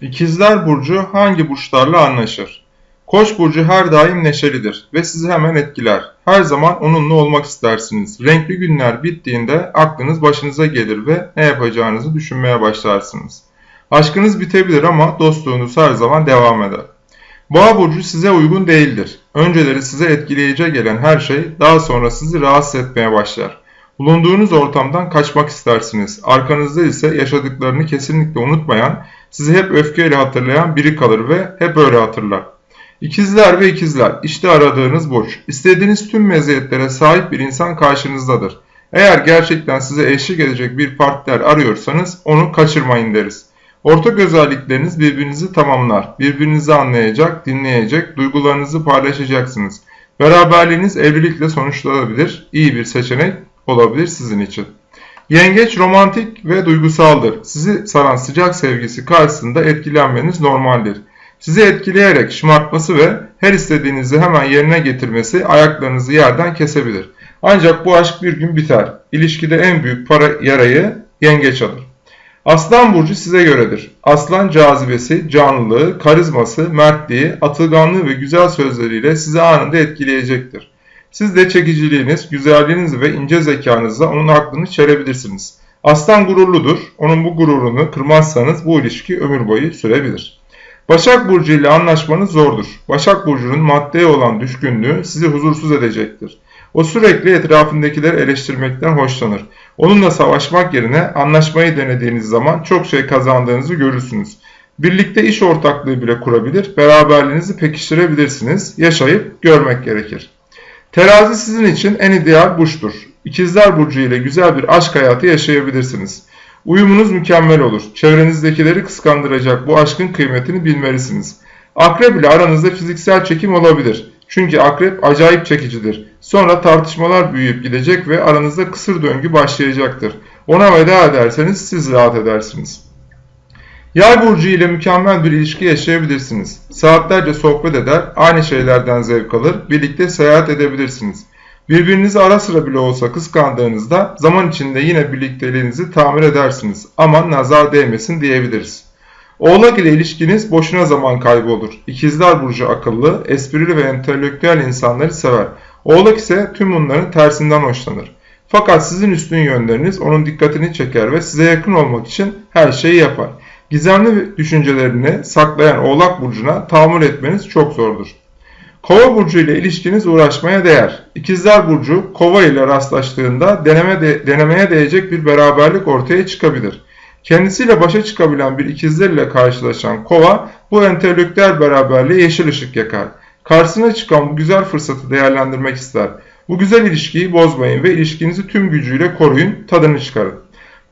İkizler Burcu hangi burçlarla anlaşır? Koç burcu her daim neşelidir ve sizi hemen etkiler. Her zaman onunla olmak istersiniz. Renkli günler bittiğinde aklınız başınıza gelir ve ne yapacağınızı düşünmeye başlarsınız. Aşkınız bitebilir ama dostluğunuz her zaman devam eder. Boğa burcu size uygun değildir. Önceleri size etkileyici gelen her şey daha sonra sizi rahatsız etmeye başlar. Bulunduğunuz ortamdan kaçmak istersiniz. Arkanızda ise yaşadıklarını kesinlikle unutmayan, sizi hep öfkeyle hatırlayan biri kalır ve hep öyle hatırlar. İkizler ve ikizler, işte aradığınız burç. İstediğiniz tüm meziyetlere sahip bir insan karşınızdadır. Eğer gerçekten size eşlik edecek bir partner arıyorsanız onu kaçırmayın deriz. Ortak özellikleriniz birbirinizi tamamlar. Birbirinizi anlayacak, dinleyecek, duygularınızı paylaşacaksınız. Beraberliğiniz evlilikle sonuçlanabilir. İyi bir seçenek olabilir sizin için. Yengeç romantik ve duygusaldır. Sizi saran sıcak sevgisi karşısında etkilenmeniz normaldir. Sizi etkileyerek şımartması ve her istediğinizi hemen yerine getirmesi ayaklarınızı yerden kesebilir. Ancak bu aşk bir gün biter. İlişkide en büyük para yarayı yengeç alır. Aslan burcu size göredir. Aslan cazibesi, canlılığı, karizması, mertliği, atılganlığı ve güzel sözleriyle sizi anında etkileyecektir. Siz de çekiciliğiniz, güzelliğiniz ve ince zekanızla onun aklını çelebilirsiniz. Aslan gururludur. Onun bu gururunu kırmazsanız bu ilişki ömür boyu sürebilir. Başak Burcu ile anlaşmanız zordur. Başak Burcu'nun maddeye olan düşkünlüğü sizi huzursuz edecektir. O sürekli etrafındakileri eleştirmekten hoşlanır. Onunla savaşmak yerine anlaşmayı denediğiniz zaman çok şey kazandığınızı görürsünüz. Birlikte iş ortaklığı bile kurabilir, beraberliğinizi pekiştirebilirsiniz. Yaşayıp görmek gerekir. Terazi sizin için en ideal burçtur. İkizler Burcu ile güzel bir aşk hayatı yaşayabilirsiniz. Uyumunuz mükemmel olur. Çevrenizdekileri kıskandıracak bu aşkın kıymetini bilmelisiniz. Akrep ile aranızda fiziksel çekim olabilir. Çünkü akrep acayip çekicidir. Sonra tartışmalar büyüyüp gidecek ve aranızda kısır döngü başlayacaktır. Ona veda ederseniz siz rahat edersiniz. Yay burcu ile mükemmel bir ilişki yaşayabilirsiniz. Saatlerce sohbet eder, aynı şeylerden zevk alır, birlikte seyahat edebilirsiniz. Birbirinizi ara sıra bile olsa kıskandığınızda zaman içinde yine birlikteliğinizi tamir edersiniz. Aman nazar değmesin diyebiliriz. Oğlak ile ilişkiniz boşuna zaman kaybı olur. İkizler Burcu akıllı, esprili ve entelektüel insanları sever. Oğlak ise tüm bunların tersinden hoşlanır. Fakat sizin üstün yönleriniz onun dikkatini çeker ve size yakın olmak için her şeyi yapar. Gizemli düşüncelerini saklayan Oğlak Burcu'na tahammül etmeniz çok zordur. Kova burcu ile ilişkiniz uğraşmaya değer. İkizler burcu kova ile rastlaştığında deneme de, denemeye değecek bir beraberlik ortaya çıkabilir. Kendisiyle başa çıkabilen bir ikizler ile karşılaşan kova bu entelektüel beraberliğe yeşil ışık yakar. Karşısına çıkan bu güzel fırsatı değerlendirmek ister. Bu güzel ilişkiyi bozmayın ve ilişkinizi tüm gücüyle koruyun, tadını çıkarın.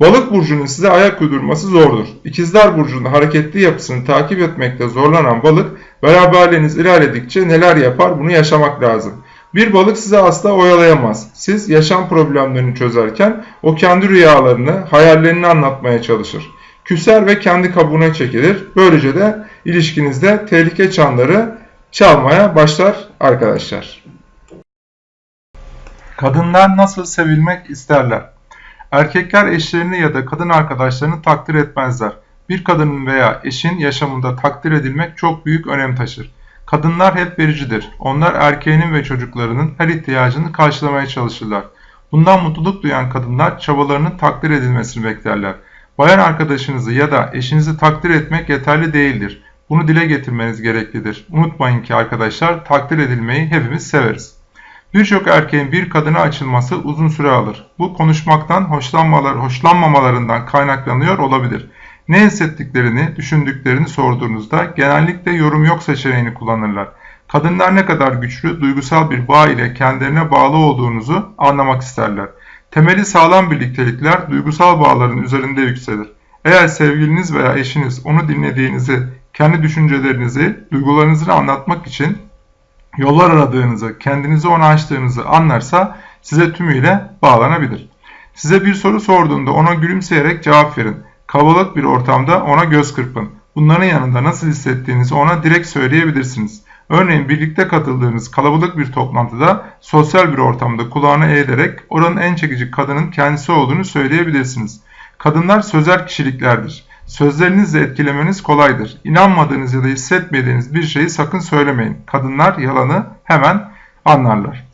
Balık burcunun size ayak uydurması zordur. İkizler burcunun hareketli yapısını takip etmekte zorlanan balık beraberliğiniz ilerledikçe neler yapar bunu yaşamak lazım. Bir balık size asla oyalayamaz. Siz yaşam problemlerini çözerken o kendi rüyalarını, hayallerini anlatmaya çalışır. Küser ve kendi kabuğuna çekilir. Böylece de ilişkinizde tehlike çanları çalmaya başlar arkadaşlar. Kadınlar nasıl sevilmek isterler? Erkekler eşlerini ya da kadın arkadaşlarını takdir etmezler. Bir kadının veya eşin yaşamında takdir edilmek çok büyük önem taşır. Kadınlar hep vericidir. Onlar erkeğinin ve çocuklarının her ihtiyacını karşılamaya çalışırlar. Bundan mutluluk duyan kadınlar çabalarının takdir edilmesini beklerler. Bayan arkadaşınızı ya da eşinizi takdir etmek yeterli değildir. Bunu dile getirmeniz gereklidir. Unutmayın ki arkadaşlar takdir edilmeyi hepimiz severiz. Birçok erkeğin bir kadına açılması uzun süre alır. Bu konuşmaktan hoşlanmalar, hoşlanmamalarından kaynaklanıyor olabilir. Ne hissettiklerini, düşündüklerini sorduğunuzda genellikle yorum yok seçeneğini kullanırlar. Kadınlar ne kadar güçlü, duygusal bir bağ ile kendilerine bağlı olduğunuzu anlamak isterler. Temeli sağlam birliktelikler duygusal bağların üzerinde yükselir. Eğer sevgiliniz veya eşiniz onu dinlediğinizi, kendi düşüncelerinizi, duygularınızı anlatmak için yollar aradığınızı, kendinizi ona açtığınızı anlarsa size tümüyle bağlanabilir. Size bir soru sorduğunda ona gülümseyerek cevap verin. Kalabalık bir ortamda ona göz kırpın. Bunların yanında nasıl hissettiğinizi ona direkt söyleyebilirsiniz. Örneğin birlikte katıldığınız kalabalık bir toplantıda sosyal bir ortamda kulağını eğilerek oranın en çekici kadının kendisi olduğunu söyleyebilirsiniz. Kadınlar sözel kişiliklerdir. Sözlerinizle etkilemeniz kolaydır. İnanmadığınız ya da hissetmediğiniz bir şeyi sakın söylemeyin. Kadınlar yalanı hemen anlarlar.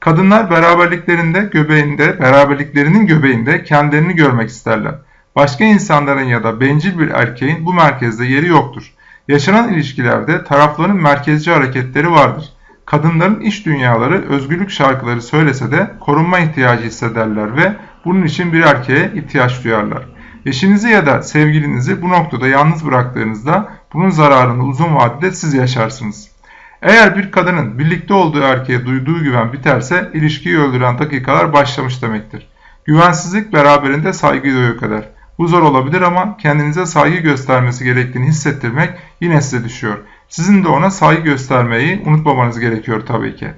Kadınlar beraberliklerinde göbeğinde, beraberliklerinin göbeğinde kendilerini görmek isterler. Başka insanların ya da bencil bir erkeğin bu merkezde yeri yoktur. Yaşanan ilişkilerde tarafların merkezci hareketleri vardır. Kadınların iş dünyaları özgürlük şarkıları söylese de korunma ihtiyacı hissederler ve bunun için bir erkeğe ihtiyaç duyarlar. Eşinizi ya da sevgilinizi bu noktada yalnız bıraktığınızda bunun zararını uzun vadede siz yaşarsınız. Eğer bir kadının birlikte olduğu erkeğe duyduğu güven biterse ilişkiyi öldüren dakikalar başlamış demektir. Güvensizlik beraberinde saygıyı da yok eder. Bu zor olabilir ama kendinize saygı göstermesi gerektiğini hissettirmek yine size düşüyor. Sizin de ona saygı göstermeyi unutmamanız gerekiyor tabii ki.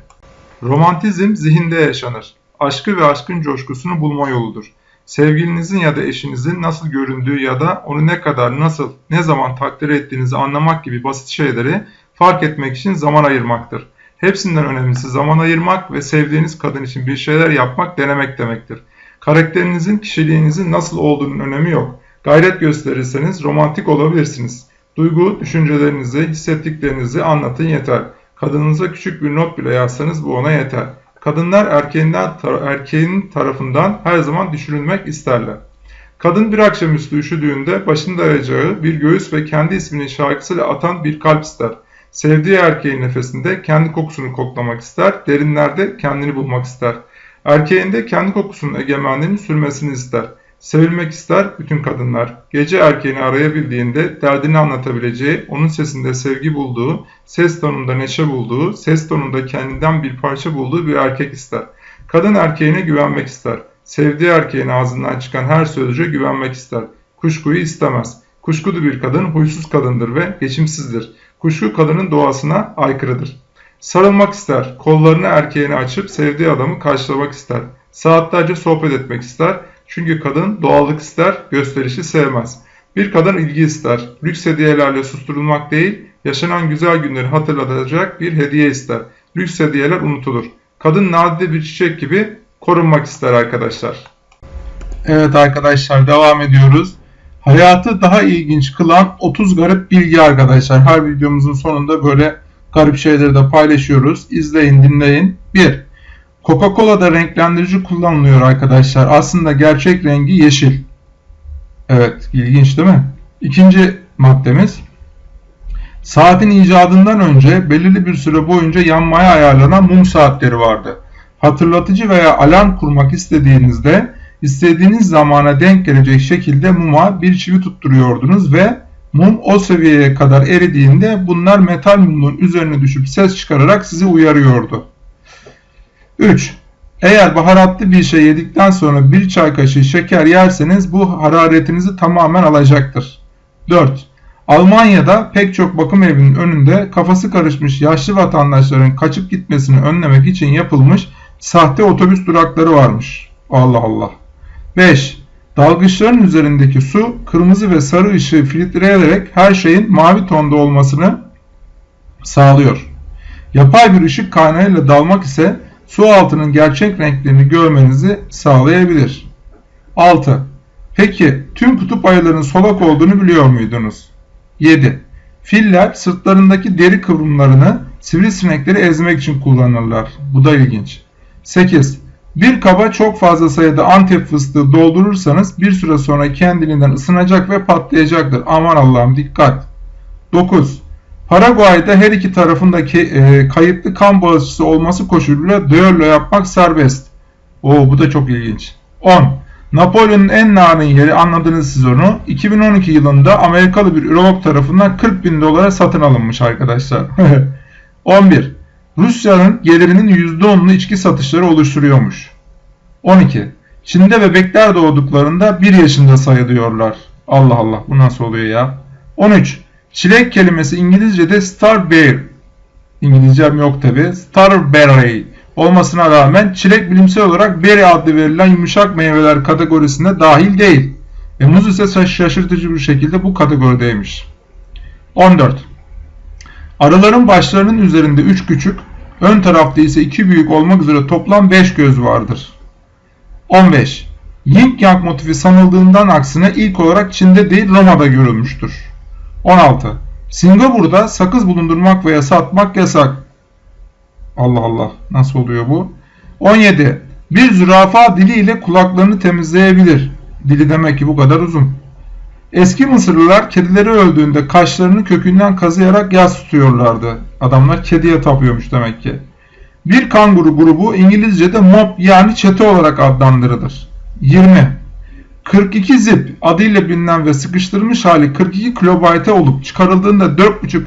Romantizm zihinde yaşanır. Aşkı ve aşkın coşkusunu bulma yoludur. Sevgilinizin ya da eşinizin nasıl göründüğü ya da onu ne kadar, nasıl, ne zaman takdir ettiğinizi anlamak gibi basit şeyleri fark etmek için zaman ayırmaktır. Hepsinden önemlisi zaman ayırmak ve sevdiğiniz kadın için bir şeyler yapmak denemek demektir. Karakterinizin, kişiliğinizin nasıl olduğunun önemi yok. Gayret gösterirseniz romantik olabilirsiniz. Duygu, düşüncelerinizi, hissettiklerinizi anlatın yeter. Kadınınıza küçük bir not bile yazsanız bu ona yeter. Kadınlar erkeğinden, erkeğin tarafından her zaman düşürülmek isterler. Kadın bir akşamüstü üşüdüğünde başında arayacağı bir göğüs ve kendi isminin şarkısıyla atan bir kalp ister. Sevdiği erkeğin nefesinde kendi kokusunu koklamak ister, derinlerde kendini bulmak ister. Erkeğinde kendi kokusunun egemenliğini sürmesini ister. Sevilmek ister bütün kadınlar. Gece erkeğini arayabildiğinde derdini anlatabileceği, onun sesinde sevgi bulduğu, ses tonunda neşe bulduğu, ses tonunda kendinden bir parça bulduğu bir erkek ister. Kadın erkeğine güvenmek ister. Sevdiği erkeğin ağzından çıkan her sözcüğe güvenmek ister. Kuşkuyu istemez. Kuşkulu bir kadın huysuz kadındır ve geçimsizdir. Kuşku kadının doğasına aykırıdır. Sarılmak ister, kollarını erkeğine açıp sevdiği adamı karşılamak ister. Saatlerce sohbet etmek ister. Çünkü kadın doğallık ister, gösterişi sevmez. Bir kadın ilgi ister. Lüks hediyelerle susturulmak değil, yaşanan güzel günleri hatırlatacak bir hediye ister. Lüks hediyeler unutulur. Kadın nadide bir çiçek gibi korunmak ister arkadaşlar. Evet arkadaşlar devam ediyoruz. Hayatı daha ilginç kılan 30 garip bilgi arkadaşlar. Her videomuzun sonunda böyle garip şeyleri de paylaşıyoruz. İzleyin, dinleyin. 1. Coca-Cola'da renklendirici kullanılıyor arkadaşlar. Aslında gerçek rengi yeşil. Evet, ilginç değil mi? İkinci maddemiz. Saatin icadından önce belirli bir süre boyunca yanmaya ayarlanan mum saatleri vardı. Hatırlatıcı veya alarm kurmak istediğinizde istediğiniz zamana denk gelecek şekilde muma bir çivi tutturuyordunuz ve mum o seviyeye kadar eridiğinde bunlar metal mumun üzerine düşüp ses çıkararak sizi uyarıyordu. 3. Eğer baharatlı bir şey yedikten sonra bir çay kaşığı şeker yerseniz bu hararetinizi tamamen alacaktır. 4. Almanya'da pek çok bakım evinin önünde kafası karışmış yaşlı vatandaşların kaçıp gitmesini önlemek için yapılmış sahte otobüs durakları varmış. Allah Allah. 5. Dalgıçların üzerindeki su kırmızı ve sarı ışığı filtreleyerek her şeyin mavi tonda olmasını sağlıyor. Yapay bir ışık kaynağıyla dalmak ise su altının gerçek renklerini görmenizi sağlayabilir. 6. Peki tüm kutup ayılarının solak olduğunu biliyor muydunuz? 7. Filler sırtlarındaki deri kıvrımlarını sivrisinekleri ezmek için kullanırlar. Bu da ilginç. 8. Bir kaba çok fazla sayıda antep fıstığı doldurursanız bir süre sonra kendiliğinden ısınacak ve patlayacaktır. Aman Allah'ım dikkat. 9. Paraguay'da her iki tarafındaki e, kayıtlı kan bağışçısı olması koşuluyla düello yapmak serbest. Oo bu da çok ilginç. 10. Napolyon'un en narin yeri anladınız siz onu. 2012 yılında Amerikalı bir ürolog tarafından 40 bin dolara satın alınmış arkadaşlar. 11. Rusya'nın gelirinin %10'unu içki satışları oluşturuyormuş. 12. Çin'de bebekler doğduklarında 1 yaşında sayılıyorlar. Allah Allah bu nasıl oluyor ya? 13. Çilek kelimesi İngilizce'de starberry. İngilizcem yok tabi. Starberry olmasına rağmen çilek bilimsel olarak berry adlı verilen yumuşak meyveler kategorisine dahil değil. E, muz ise şaşırtıcı bir şekilde bu kategorideymiş. 14. Arıların başlarının üzerinde 3 küçük, ön tarafta ise 2 büyük olmak üzere toplam 5 göz vardır. 15. Yin Yang motifi sanıldığından aksine ilk olarak Çin'de değil Roma'da görülmüştür. 16. Singapur'da sakız bulundurmak veya satmak yasak. Allah Allah nasıl oluyor bu? 17. Bir zürafa diliyle kulaklarını temizleyebilir. Dili demek ki bu kadar uzun. Eski Mısırlılar kedileri öldüğünde kaşlarını kökünden kazıyarak yas tutuyorlardı. Adamlar kediye tapıyormuş demek ki. Bir kanguru grubu İngilizce'de mob yani çete olarak adlandırılır. 20. 42 zip adıyla bilinen ve sıkıştırılmış hali 42 kilobayte olup çıkarıldığında 4,5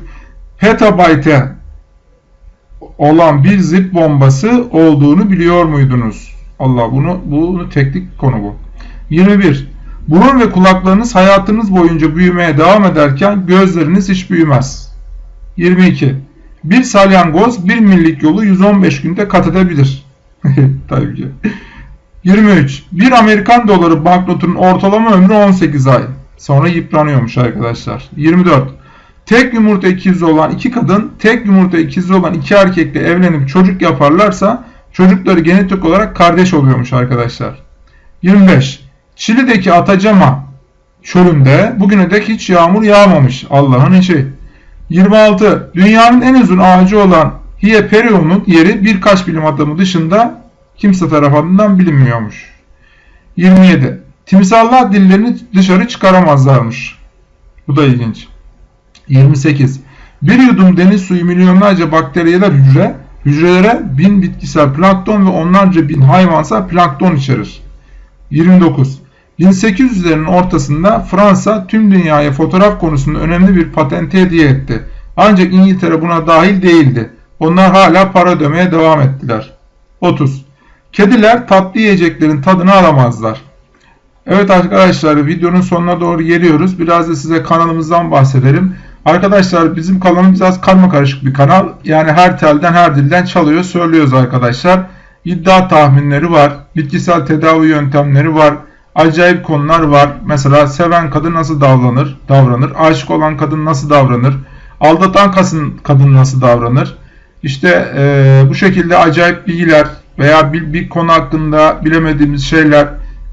petabayte olan bir zip bombası olduğunu biliyor muydunuz? Allah bunu bunu teknik konu bu. 21. Burun ve kulaklarınız hayatınız boyunca büyümeye devam ederken gözleriniz hiç büyümez. 22. Bir salyangoz bir millik yolu 115 günde kat edebilir. Tabii ki. 23. Bir Amerikan doları banknotunun ortalama ömrü 18 ay. Sonra yıpranıyormuş arkadaşlar. 24. Tek yumurta ikizi olan iki kadın, tek yumurta ikizi olan iki erkekle evlenip çocuk yaparlarsa çocukları genetik olarak kardeş oluyormuş arkadaşlar. 25. Çili'deki Atacama çölünde bugüne dek hiç yağmur yağmamış. Allah'ın işi. 26. Dünyanın en uzun ağacı olan Hieperion'un yeri birkaç bilim adamı dışında kimse tarafından bilinmiyormuş. 27. Timsahlar dillerini dışarı çıkaramazlarmış. Bu da ilginç. 28. Bir yudum deniz suyu milyonlarca bakteriyeler hücre, hücrelere bin bitkisel plankton ve onlarca bin hayvansal plankton içerir. 29. 1800'lerin ortasında Fransa tüm dünyaya fotoğraf konusunda önemli bir patenti hediye etti. Ancak İngiltere buna dahil değildi. Onlar hala para ödemeye devam ettiler. 30. Kediler tatlı yiyeceklerin tadını alamazlar. Evet arkadaşlar videonun sonuna doğru geliyoruz. Biraz da size kanalımızdan bahsedelim. Arkadaşlar bizim kanalımız biraz karma karışık bir kanal. Yani her telden her dilden çalıyor söylüyoruz arkadaşlar. İddia tahminleri var. Bitkisel tedavi yöntemleri var. Acayip konular var. Mesela seven kadın nasıl davranır? Davranır. Aşık olan kadın nasıl davranır? Aldatan kadın, nasıl davranır? İşte e, bu şekilde acayip bilgiler veya bir, bir konu hakkında bilemediğimiz şeyler,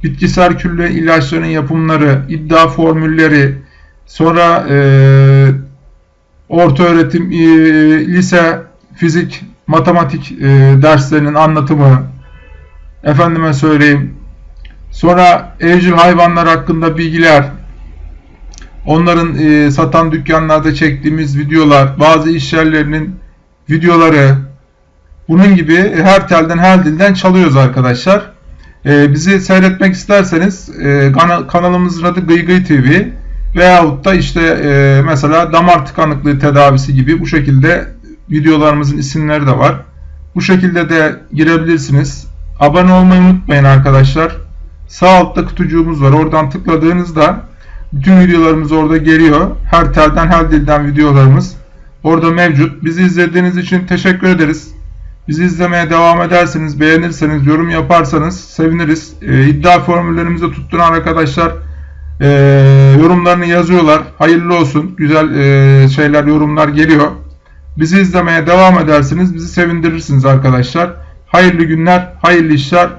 bitkisel külle ilaçların yapımları, iddia formülleri, sonra e, orta öğretim, e, lise, fizik, matematik e, derslerinin anlatımı, efendime söyleyeyim, sonra evcil hayvanlar hakkında bilgiler, onların e, satan dükkanlarda çektiğimiz videolar, bazı iş yerlerinin videoları, bunun gibi her telden her dilden çalıyoruz arkadaşlar. E, bizi seyretmek isterseniz e, kanalımızın adı Gıygıy TV veyahut da işte e, mesela damar tıkanıklığı tedavisi gibi bu şekilde videolarımızın isimleri de var. Bu şekilde de girebilirsiniz. Abone olmayı unutmayın arkadaşlar. Sağ altta kutucuğumuz var. Oradan tıkladığınızda bütün videolarımız orada geliyor. Her telden her dilden videolarımız orada mevcut. Bizi izlediğiniz için teşekkür ederiz. Bizi izlemeye devam ederseniz, beğenirseniz, yorum yaparsanız seviniriz. E, iddia formüllerimizi tutturan arkadaşlar e, yorumlarını yazıyorlar. Hayırlı olsun. Güzel e, şeyler, yorumlar geliyor. Bizi izlemeye devam edersiniz. Bizi sevindirirsiniz arkadaşlar. Hayırlı günler, hayırlı işler,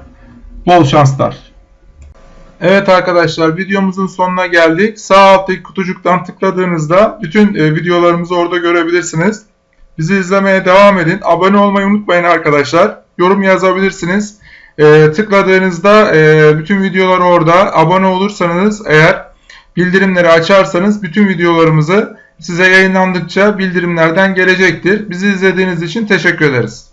bol şanslar. Evet arkadaşlar videomuzun sonuna geldik. Sağ alttaki kutucuktan tıkladığınızda bütün e, videolarımızı orada görebilirsiniz. Bizi izlemeye devam edin. Abone olmayı unutmayın arkadaşlar. Yorum yazabilirsiniz. E, tıkladığınızda e, bütün videolar orada. Abone olursanız eğer bildirimleri açarsanız bütün videolarımızı size yayınlandıkça bildirimlerden gelecektir. Bizi izlediğiniz için teşekkür ederiz.